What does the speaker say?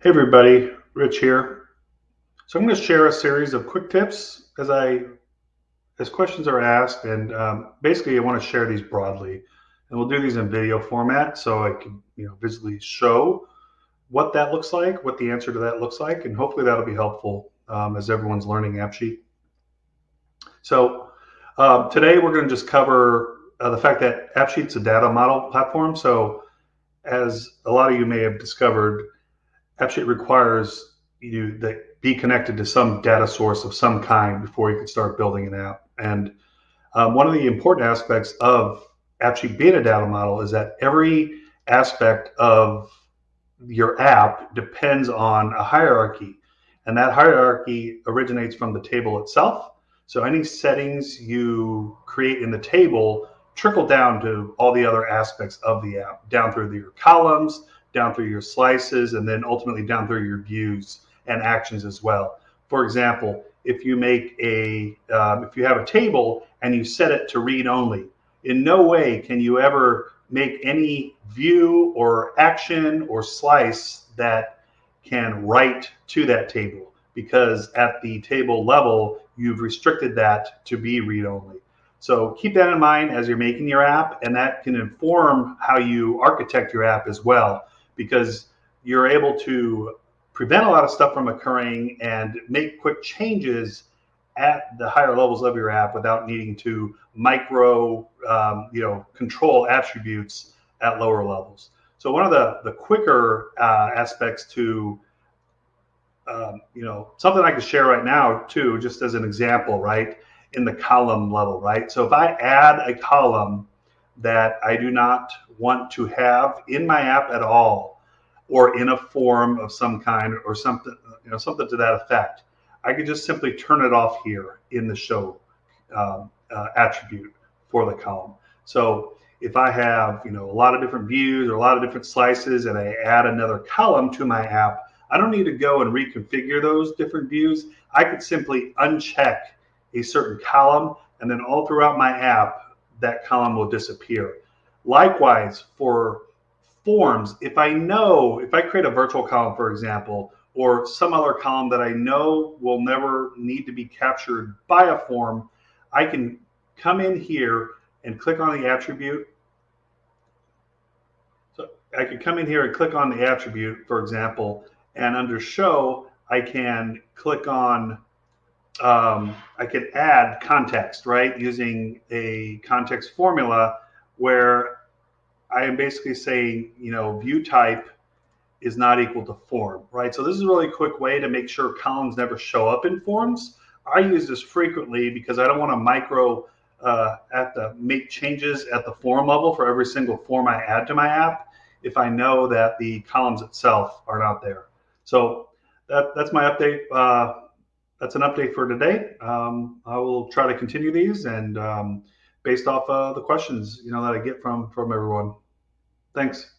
Hey everybody, Rich here. So I'm going to share a series of quick tips as I as questions are asked, and um, basically I want to share these broadly, and we'll do these in video format so I can you know visually show what that looks like, what the answer to that looks like, and hopefully that'll be helpful um, as everyone's learning AppSheet. So um, today we're going to just cover uh, the fact that AppSheet's a data model platform. So as a lot of you may have discovered AppSheet requires you that be connected to some data source of some kind before you can start building an app. And um, one of the important aspects of AppSheet being a data model is that every aspect of your app depends on a hierarchy. And that hierarchy originates from the table itself. So any settings you create in the table trickle down to all the other aspects of the app, down through your columns, down through your slices, and then ultimately down through your views and actions as well. For example, if you make a, um, if you have a table and you set it to read only, in no way can you ever make any view or action or slice that can write to that table because at the table level, you've restricted that to be read only. So keep that in mind as you're making your app, and that can inform how you architect your app as well because you're able to prevent a lot of stuff from occurring and make quick changes at the higher levels of your app without needing to micro, um, you know, control attributes at lower levels. So one of the the quicker uh, aspects to um, you know something I can share right now too, just as an example, right, in the column level, right. So if I add a column that I do not want to have in my app at all or in a form of some kind or something you know something to that effect. I could just simply turn it off here in the show um, uh, attribute for the column. So if i have you know a lot of different views or a lot of different slices and i add another column to my app i don't need to go and reconfigure those different views. I could simply uncheck a certain column and then all throughout my app that column will disappear Likewise, for forms, if I know, if I create a virtual column, for example, or some other column that I know will never need to be captured by a form, I can come in here and click on the attribute. So I could come in here and click on the attribute, for example, and under show, I can click on, um, I could add context, right? Using a context formula where I am basically saying, you know, view type is not equal to form, right? So this is a really quick way to make sure columns never show up in forms. I use this frequently because I don't want to micro uh, at the make changes at the form level for every single form I add to my app if I know that the columns itself are not there. So that, that's my update. Uh, that's an update for today. Um, I will try to continue these and um, based off uh, the questions you know that I get from from everyone. Thanks.